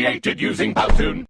created using Powtoon.